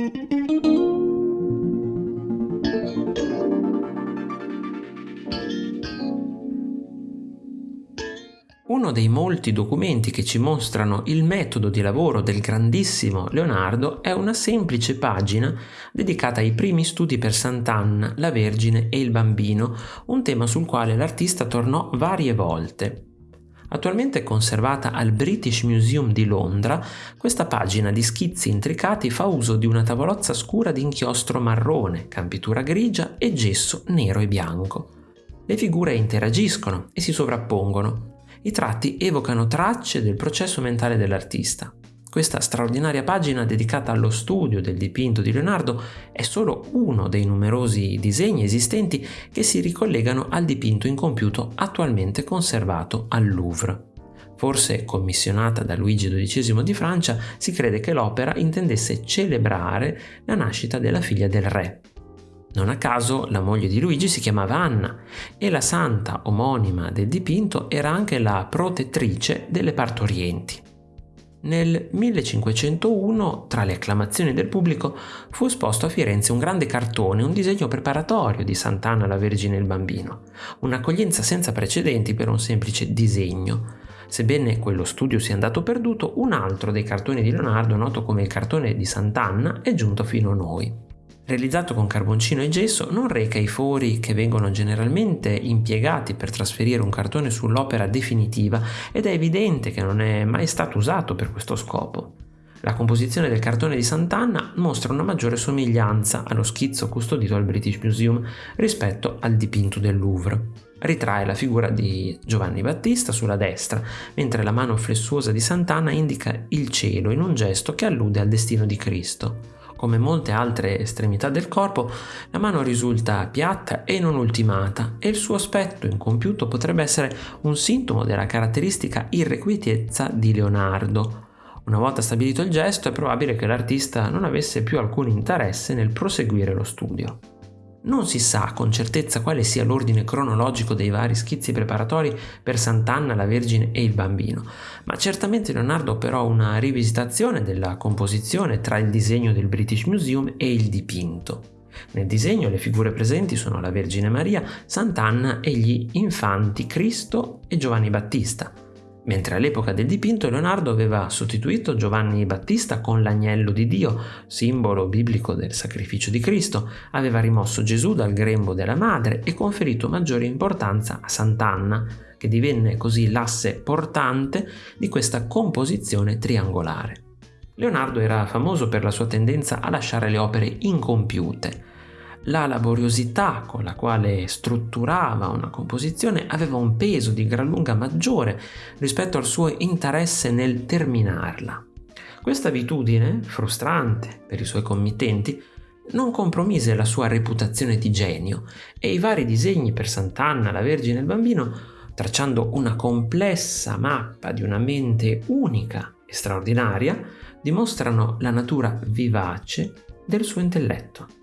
Uno dei molti documenti che ci mostrano il metodo di lavoro del grandissimo Leonardo è una semplice pagina dedicata ai primi studi per Sant'Anna, la Vergine e il Bambino, un tema sul quale l'artista tornò varie volte. Attualmente conservata al British Museum di Londra, questa pagina di schizzi intricati fa uso di una tavolozza scura di inchiostro marrone, campitura grigia e gesso nero e bianco. Le figure interagiscono e si sovrappongono, i tratti evocano tracce del processo mentale dell'artista. Questa straordinaria pagina dedicata allo studio del dipinto di Leonardo è solo uno dei numerosi disegni esistenti che si ricollegano al dipinto incompiuto attualmente conservato al Louvre. Forse commissionata da Luigi XII di Francia, si crede che l'opera intendesse celebrare la nascita della figlia del re. Non a caso la moglie di Luigi si chiamava Anna e la santa omonima del dipinto era anche la protettrice delle partorienti. Nel 1501, tra le acclamazioni del pubblico, fu esposto a Firenze un grande cartone, un disegno preparatorio di Sant'Anna la Vergine e il Bambino, un'accoglienza senza precedenti per un semplice disegno. Sebbene quello studio sia andato perduto, un altro dei cartoni di Leonardo, noto come il cartone di Sant'Anna, è giunto fino a noi realizzato con carboncino e gesso, non reca i fori che vengono generalmente impiegati per trasferire un cartone sull'opera definitiva ed è evidente che non è mai stato usato per questo scopo. La composizione del cartone di Sant'Anna mostra una maggiore somiglianza allo schizzo custodito al British Museum rispetto al dipinto del Louvre. Ritrae la figura di Giovanni Battista sulla destra, mentre la mano flessuosa di Sant'Anna indica il cielo in un gesto che allude al destino di Cristo. Come molte altre estremità del corpo, la mano risulta piatta e non ultimata e il suo aspetto incompiuto potrebbe essere un sintomo della caratteristica irrequietezza di Leonardo. Una volta stabilito il gesto è probabile che l'artista non avesse più alcun interesse nel proseguire lo studio. Non si sa con certezza quale sia l'ordine cronologico dei vari schizzi preparatori per Sant'Anna, la Vergine e il Bambino, ma certamente Leonardo operò una rivisitazione della composizione tra il disegno del British Museum e il dipinto. Nel disegno le figure presenti sono la Vergine Maria, Sant'Anna e gli infanti Cristo e Giovanni Battista, mentre all'epoca del dipinto Leonardo aveva sostituito Giovanni Battista con l'agnello di Dio, simbolo biblico del sacrificio di Cristo, aveva rimosso Gesù dal grembo della madre e conferito maggiore importanza a Sant'Anna, che divenne così l'asse portante di questa composizione triangolare. Leonardo era famoso per la sua tendenza a lasciare le opere incompiute, la laboriosità con la quale strutturava una composizione aveva un peso di gran lunga maggiore rispetto al suo interesse nel terminarla. Questa abitudine, frustrante per i suoi committenti, non compromise la sua reputazione di genio e i vari disegni per Sant'Anna, la Vergine e il Bambino, tracciando una complessa mappa di una mente unica e straordinaria, dimostrano la natura vivace del suo intelletto.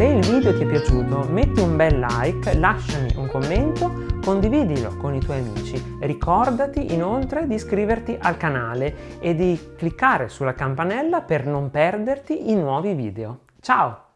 Se il video ti è piaciuto metti un bel like, lasciami un commento, condividilo con i tuoi amici. Ricordati inoltre di iscriverti al canale e di cliccare sulla campanella per non perderti i nuovi video. Ciao!